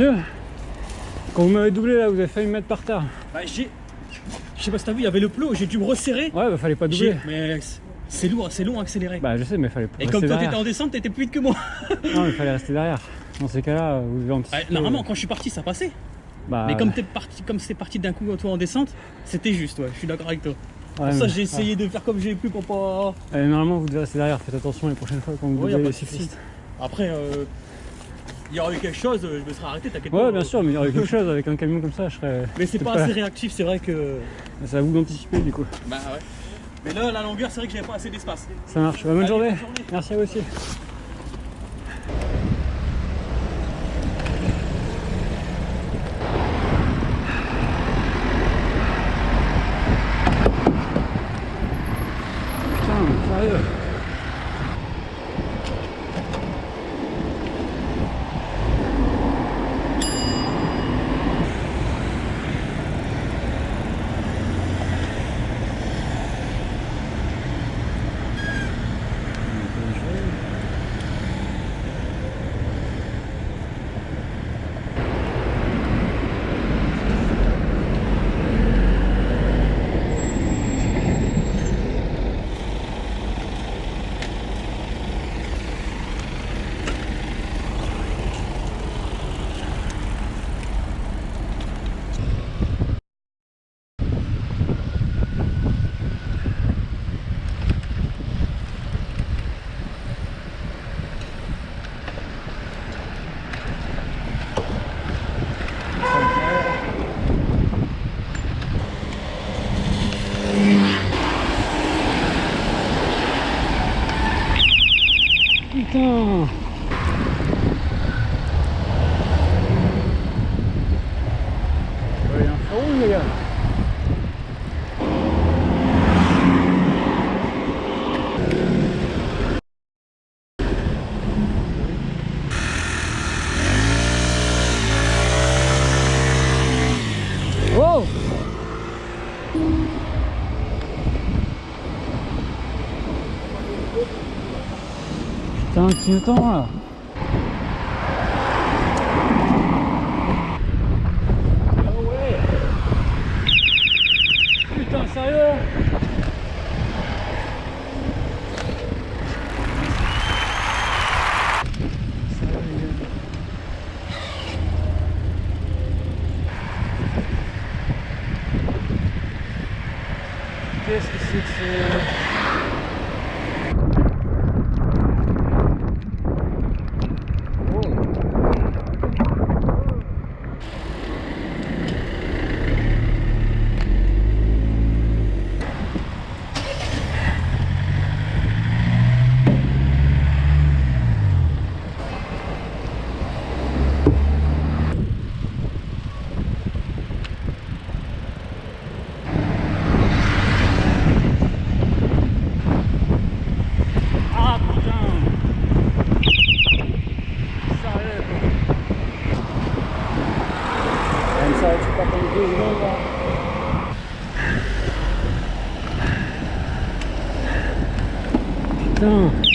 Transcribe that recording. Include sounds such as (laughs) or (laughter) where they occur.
Monsieur, quand vous m'avez doublé là, vous avez failli me mettre par terre. Bah, j'ai. Je sais pas si t'as vu, il y avait le plot, j'ai dû me resserrer. Ouais, bah fallait pas doubler. Mais c'est lourd, c'est long à accélérer. Bah je sais, mais fallait pas Et comme toi t'étais en descente, t'étais plus vite que moi. (laughs) Non, mais fallait rester derrière. Dans ces cas-là, vous devez anticiper. Normalement, quand je suis parti, ça passait. Bah, Mais comme t'es parti, comme c'est parti d'un coup toi en descente, c'était juste, ouais. Je suis d'accord avec toi. ouais, Pour ça, j'ai essayé de faire comme j'ai pu pour pas. Et normalement, vous devez rester derrière. Faites attention les prochaines fois quand vous Ouais, pas les cyclistes. Après, euh, il y aurait eu quelque chose, je me serais arrêté, t'inquiète Ouais, pas. bien sûr, mais il y aurait quelque chose avec un camion comme ça, je serais. Mais c'est (laughs) pas assez réactif, c'est vrai que. C'est à vous d'anticiper du coup. Bah ouais. Mais là, la longueur, c'est vrai que j'avais pas assez d'espace. Ça marche. Bah, bonne Allez, journée. bonne journée. Merci à vous aussi. Putain, sérieux. Putain Ouais, il y a un feu rouge, les gars Wow Là. Putain, sérieux Qu'est-ce que c'est que ce... Ah putain Sérieux quoi Elle s'arrête pas pendant deux secondes là Putain